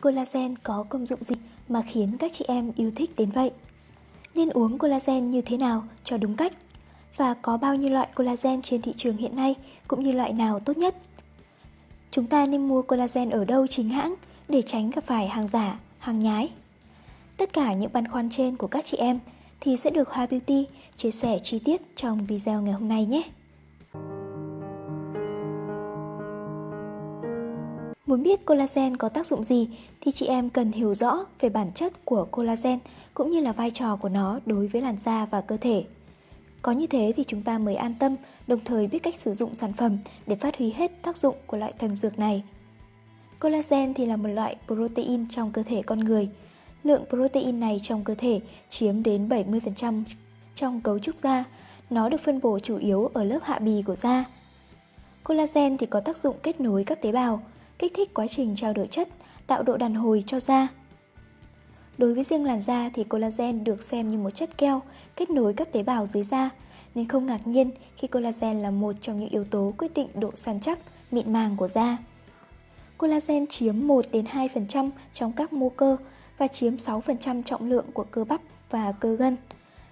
Collagen có công dụng gì mà khiến các chị em yêu thích đến vậy? Nên uống collagen như thế nào cho đúng cách? Và có bao nhiêu loại collagen trên thị trường hiện nay cũng như loại nào tốt nhất? Chúng ta nên mua collagen ở đâu chính hãng để tránh gặp phải hàng giả, hàng nhái? Tất cả những băn khoăn trên của các chị em thì sẽ được Hoa Beauty chia sẻ chi tiết trong video ngày hôm nay nhé. Muốn biết collagen có tác dụng gì thì chị em cần hiểu rõ về bản chất của collagen cũng như là vai trò của nó đối với làn da và cơ thể. Có như thế thì chúng ta mới an tâm, đồng thời biết cách sử dụng sản phẩm để phát huy hết tác dụng của loại thần dược này. Collagen thì là một loại protein trong cơ thể con người. Lượng protein này trong cơ thể chiếm đến 70% trong cấu trúc da. Nó được phân bổ chủ yếu ở lớp hạ bì của da. Collagen thì có tác dụng kết nối các tế bào, kích thích quá trình trao đổi chất, tạo độ đàn hồi cho da. Đối với riêng làn da thì collagen được xem như một chất keo kết nối các tế bào dưới da, nên không ngạc nhiên khi collagen là một trong những yếu tố quyết định độ săn chắc, mịn màng của da. Collagen chiếm 1 đến 2% trong các mô cơ và chiếm 6% trọng lượng của cơ bắp và cơ gân.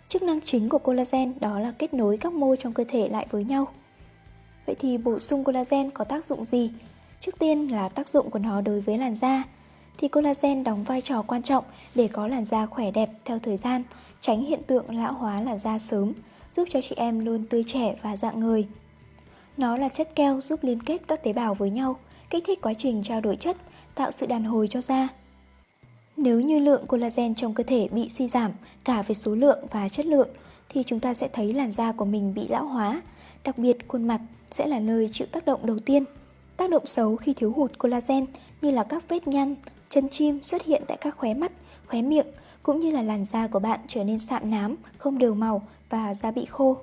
Chức năng chính của collagen đó là kết nối các mô trong cơ thể lại với nhau. Vậy thì bổ sung collagen có tác dụng gì? Trước tiên là tác dụng của nó đối với làn da. Thì collagen đóng vai trò quan trọng để có làn da khỏe đẹp theo thời gian, tránh hiện tượng lão hóa làn da sớm, giúp cho chị em luôn tươi trẻ và dạng người. Nó là chất keo giúp liên kết các tế bào với nhau, kích thích quá trình trao đổi chất, tạo sự đàn hồi cho da. Nếu như lượng collagen trong cơ thể bị suy giảm cả về số lượng và chất lượng thì chúng ta sẽ thấy làn da của mình bị lão hóa, đặc biệt khuôn mặt sẽ là nơi chịu tác động đầu tiên. Tác động xấu khi thiếu hụt collagen như là các vết nhăn, chân chim xuất hiện tại các khóe mắt, khóe miệng cũng như là làn da của bạn trở nên sạm nám, không đều màu và da bị khô.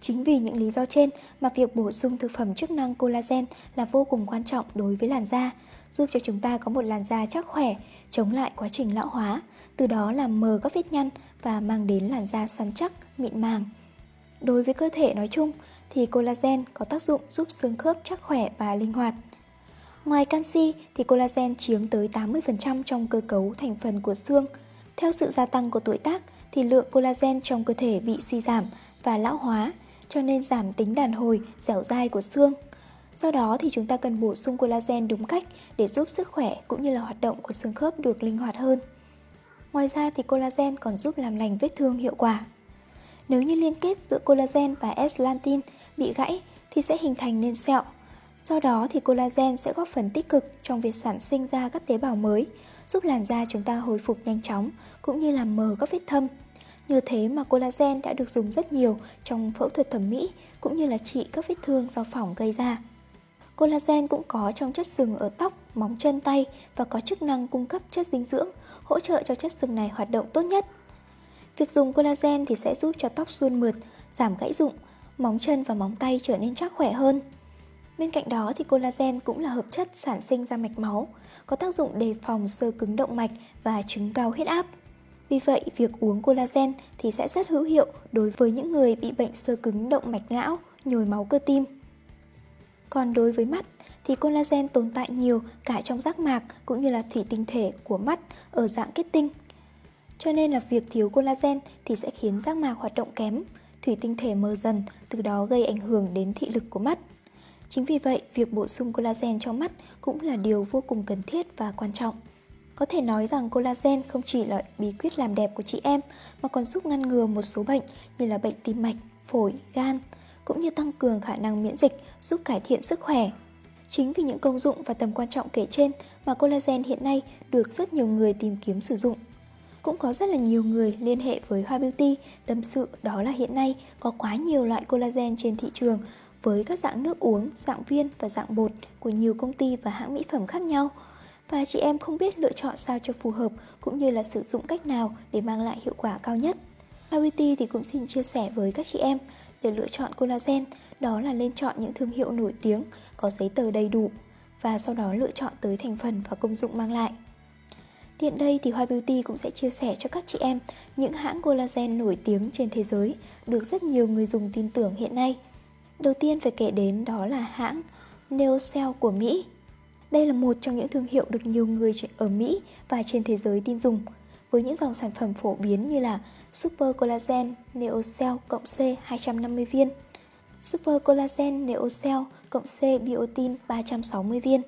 Chính vì những lý do trên mà việc bổ sung thực phẩm chức năng collagen là vô cùng quan trọng đối với làn da, giúp cho chúng ta có một làn da chắc khỏe, chống lại quá trình lão hóa, từ đó làm mờ các vết nhăn và mang đến làn da săn chắc, mịn màng. Đối với cơ thể nói chung thì collagen có tác dụng giúp xương khớp chắc khỏe và linh hoạt. Ngoài canxi thì collagen chiếm tới 80% trong cơ cấu thành phần của xương. Theo sự gia tăng của tuổi tác thì lượng collagen trong cơ thể bị suy giảm và lão hóa, cho nên giảm tính đàn hồi, dẻo dai của xương. Do đó thì chúng ta cần bổ sung collagen đúng cách để giúp sức khỏe cũng như là hoạt động của xương khớp được linh hoạt hơn. Ngoài ra thì collagen còn giúp làm lành vết thương hiệu quả. Nếu như liên kết giữa collagen và S-lantin bị gãy thì sẽ hình thành nên sẹo. Do đó thì collagen sẽ góp phần tích cực trong việc sản sinh ra các tế bào mới, giúp làn da chúng ta hồi phục nhanh chóng cũng như làm mờ các vết thâm. Như thế mà collagen đã được dùng rất nhiều trong phẫu thuật thẩm mỹ cũng như là trị các vết thương do phỏng gây ra. Collagen cũng có trong chất sừng ở tóc, móng chân tay và có chức năng cung cấp chất dinh dưỡng, hỗ trợ cho chất sừng này hoạt động tốt nhất. Việc dùng collagen thì sẽ giúp cho tóc suôn mượt, giảm gãy rụng, móng chân và móng tay trở nên chắc khỏe hơn. Bên cạnh đó thì collagen cũng là hợp chất sản sinh ra mạch máu, có tác dụng đề phòng sơ cứng động mạch và chứng cao huyết áp. Vì vậy, việc uống collagen thì sẽ rất hữu hiệu đối với những người bị bệnh sơ cứng động mạch não, nhồi máu cơ tim. Còn đối với mắt thì collagen tồn tại nhiều cả trong giác mạc cũng như là thủy tinh thể của mắt ở dạng kết tinh. Cho nên là việc thiếu collagen thì sẽ khiến giác mạc hoạt động kém, thủy tinh thể mờ dần, từ đó gây ảnh hưởng đến thị lực của mắt. Chính vì vậy, việc bổ sung collagen cho mắt cũng là điều vô cùng cần thiết và quan trọng. Có thể nói rằng collagen không chỉ là bí quyết làm đẹp của chị em mà còn giúp ngăn ngừa một số bệnh như là bệnh tim mạch, phổi, gan, cũng như tăng cường khả năng miễn dịch, giúp cải thiện sức khỏe. Chính vì những công dụng và tầm quan trọng kể trên mà collagen hiện nay được rất nhiều người tìm kiếm sử dụng. Cũng có rất là nhiều người liên hệ với Hoa Beauty tâm sự đó là hiện nay có quá nhiều loại collagen trên thị trường với các dạng nước uống, dạng viên và dạng bột của nhiều công ty và hãng mỹ phẩm khác nhau. Và chị em không biết lựa chọn sao cho phù hợp cũng như là sử dụng cách nào để mang lại hiệu quả cao nhất. Hoa Beauty thì cũng xin chia sẻ với các chị em để lựa chọn collagen đó là lên chọn những thương hiệu nổi tiếng, có giấy tờ đầy đủ và sau đó lựa chọn tới thành phần và công dụng mang lại. Tiện đây thì Hoa Beauty cũng sẽ chia sẻ cho các chị em những hãng collagen nổi tiếng trên thế giới được rất nhiều người dùng tin tưởng hiện nay. Đầu tiên phải kể đến đó là hãng Neocell của Mỹ. Đây là một trong những thương hiệu được nhiều người ở Mỹ và trên thế giới tin dùng, với những dòng sản phẩm phổ biến như là Super Collagen Neocell cộng C 250 viên, Super Collagen Neocell cộng C Biotin 360 viên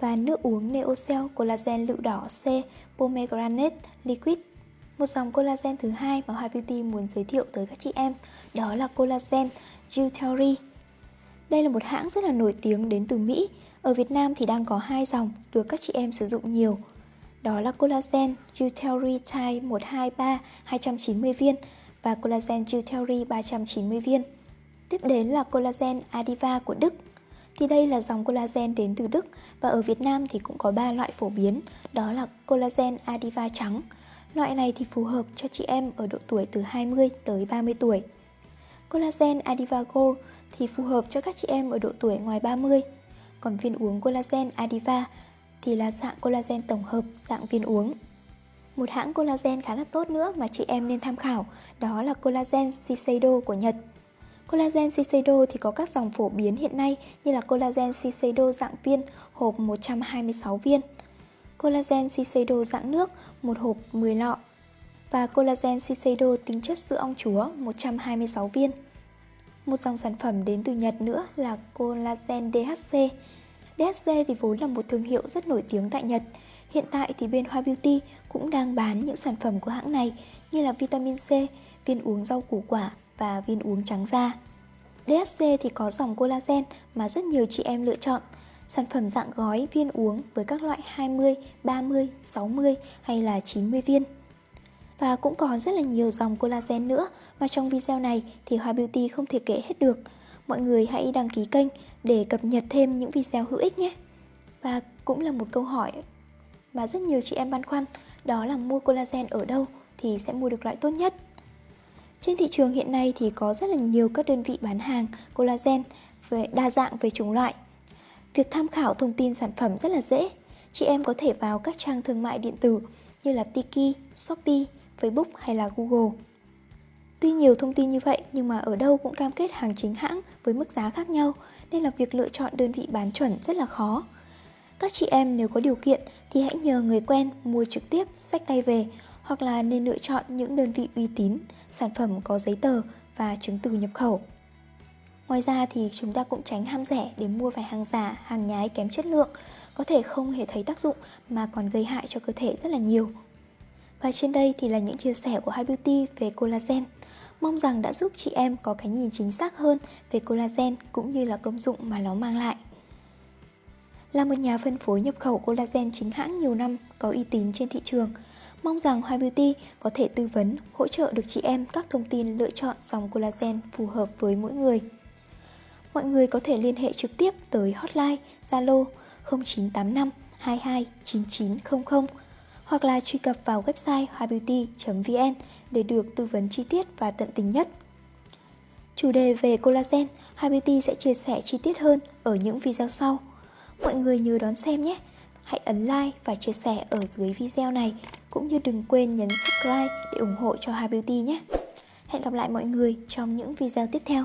và nước uống Neocell Collagen lựu đỏ C Pomegranate Liquid. Một dòng collagen thứ hai mà Hoa Beauty muốn giới thiệu tới các chị em, đó là collagen Jutari. Đây là một hãng rất là nổi tiếng đến từ Mỹ. Ở Việt Nam thì đang có hai dòng được các chị em sử dụng nhiều. Đó là collagen Jutari Type 123 290 viên và collagen Jutari 390 viên. Tiếp đến là collagen Adiva của Đức. Thì đây là dòng collagen đến từ Đức và ở Việt Nam thì cũng có 3 loại phổ biến, đó là collagen Adiva trắng. Loại này thì phù hợp cho chị em ở độ tuổi từ 20 tới 30 tuổi. Collagen Adiva Gold thì phù hợp cho các chị em ở độ tuổi ngoài 30. Còn viên uống collagen Adiva thì là dạng collagen tổng hợp dạng viên uống. Một hãng collagen khá là tốt nữa mà chị em nên tham khảo đó là collagen Shiseido của Nhật. Collagen Shiseido thì có các dòng phổ biến hiện nay như là collagen Shiseido dạng viên hộp 126 viên, collagen Shiseido dạng nước một hộp 10 lọ và collagen Shiseido tính chất sữa ong chúa 126 viên. Một dòng sản phẩm đến từ Nhật nữa là collagen DHC. DHC thì vốn là một thương hiệu rất nổi tiếng tại Nhật. Hiện tại thì bên Hoa Beauty cũng đang bán những sản phẩm của hãng này như là vitamin C, viên uống rau củ quả và viên uống trắng da. DHC thì có dòng collagen mà rất nhiều chị em lựa chọn. Sản phẩm dạng gói viên uống với các loại 20, 30, 60 hay là 90 viên. Và cũng còn rất là nhiều dòng collagen nữa mà trong video này thì Hoa Beauty không thể kể hết được. Mọi người hãy đăng ký kênh để cập nhật thêm những video hữu ích nhé. Và cũng là một câu hỏi mà rất nhiều chị em băn khoăn, đó là mua collagen ở đâu thì sẽ mua được loại tốt nhất. Trên thị trường hiện nay thì có rất là nhiều các đơn vị bán hàng collagen về đa dạng về chủng loại. Việc tham khảo thông tin sản phẩm rất là dễ. Chị em có thể vào các trang thương mại điện tử như là Tiki, Shopee, Facebook hay là Google. Tuy nhiều thông tin như vậy nhưng mà ở đâu cũng cam kết hàng chính hãng với mức giá khác nhau nên là việc lựa chọn đơn vị bán chuẩn rất là khó. Các chị em nếu có điều kiện thì hãy nhờ người quen mua trực tiếp sách tay về hoặc là nên lựa chọn những đơn vị uy tín, sản phẩm có giấy tờ và chứng từ nhập khẩu. Ngoài ra thì chúng ta cũng tránh ham rẻ để mua phải hàng giả, hàng nhái kém chất lượng, có thể không hề thấy tác dụng mà còn gây hại cho cơ thể rất là nhiều. Và trên đây thì là những chia sẻ của Hai Beauty về collagen. Mong rằng đã giúp chị em có cái nhìn chính xác hơn về collagen cũng như là công dụng mà nó mang lại. Là một nhà phân phối nhập khẩu collagen chính hãng nhiều năm có uy tín trên thị trường, mong rằng Hoa Beauty có thể tư vấn, hỗ trợ được chị em các thông tin lựa chọn dòng collagen phù hợp với mỗi người. Mọi người có thể liên hệ trực tiếp tới hotline Zalo 0985 22 9900 hoặc là truy cập vào website hoabeauty.vn để được tư vấn chi tiết và tận tình nhất. Chủ đề về collagen, Hoa Beauty sẽ chia sẻ chi tiết hơn ở những video sau. Mọi người nhớ đón xem nhé! Hãy ấn like và chia sẻ ở dưới video này, cũng như đừng quên nhấn subscribe để ủng hộ cho Hà Beauty nhé! Hẹn gặp lại mọi người trong những video tiếp theo.